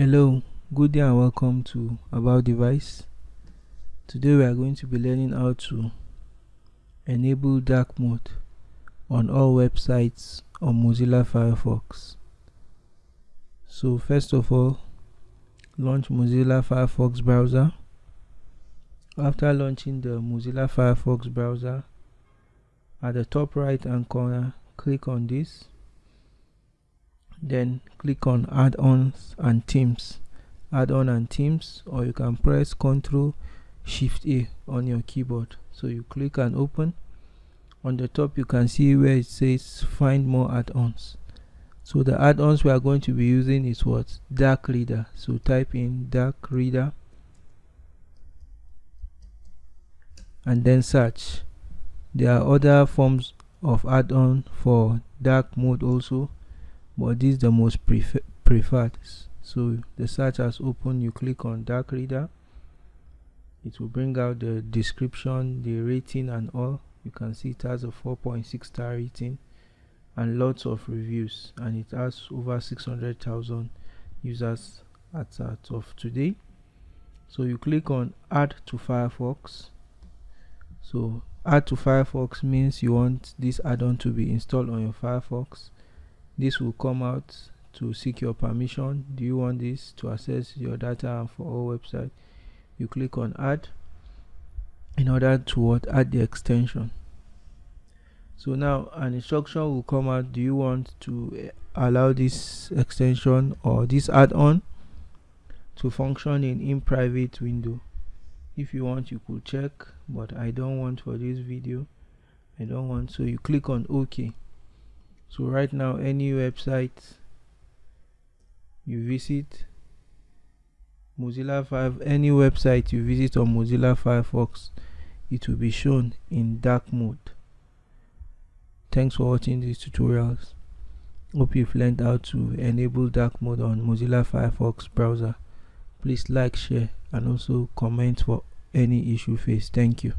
Hello, good day and welcome to About Device. Today we are going to be learning how to enable dark mode on all websites on Mozilla Firefox. So first of all, launch Mozilla Firefox browser. After launching the Mozilla Firefox browser, at the top right hand corner, click on this then click on add-ons and themes. Add-on and themes or you can press ctrl shift a on your keyboard. So you click and open. On the top you can see where it says find more add-ons. So the add-ons we are going to be using is what? Dark reader. So type in dark reader. And then search. There are other forms of add-on for dark mode also but this is the most prefer preferred. So the search has opened. You click on dark reader. It will bring out the description the rating and all. You can see it has a 4.6 star rating and lots of reviews. And it has over 600,000 users as of today. So you click on add to firefox. So add to firefox means you want this add-on to be installed on your firefox this will come out to seek your permission. Do you want this to access your data for all website you click on add in order to what? Add the extension. So now an instruction will come out. Do you want to eh, allow this extension or this add-on to function in in private window? If you want you could check but i don't want for this video. I don't want so you click on ok so right now any website you visit mozilla 5 any website you visit on mozilla firefox it will be shown in dark mode. Thanks for watching these tutorials. Hope you've learned how to enable dark mode on mozilla firefox browser. Please like share and also comment for any issue faced thank you